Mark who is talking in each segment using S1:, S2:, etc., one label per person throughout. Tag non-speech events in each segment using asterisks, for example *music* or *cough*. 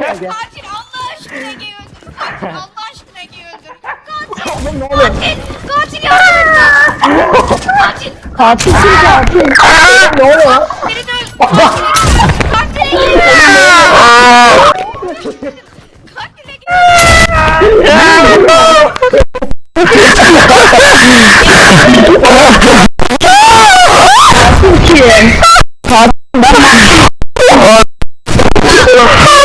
S1: nerede?
S2: Katil Allah aşkına Ege'yi öldür. Katil Allah aşkına Ege'yi öldür. Katil.
S1: Oğlum ne oluyor?
S2: Katil. Katil yardım. Katil.
S1: Katil kim katil? Ne oluyor?
S2: Beni de öldür. Katil Ege'yi Katil Ege'yi
S1: Kim? Tuna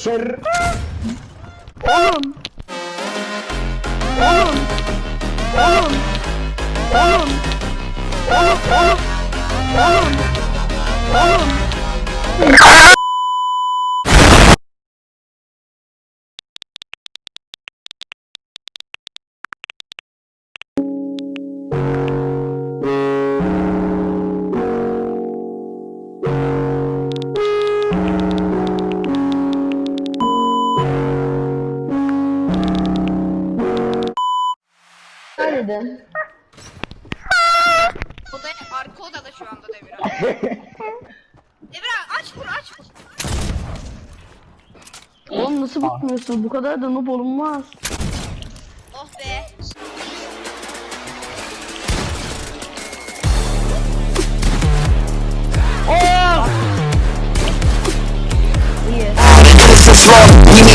S1: şer... Oğlum! Oğlum! Oğlum! Oğlum! Oğlum! Oğlum! Oğlum! Oğlum! Günaydın. *laughs*
S2: Odaya, arka odada şu anda Devir abi. *laughs* Devir abi aç vur aç vur.
S1: Oğlum nasıl bakmıyorsun? Bu kadar da noob olunmaz.
S2: Oh be.
S1: Oh! İyi.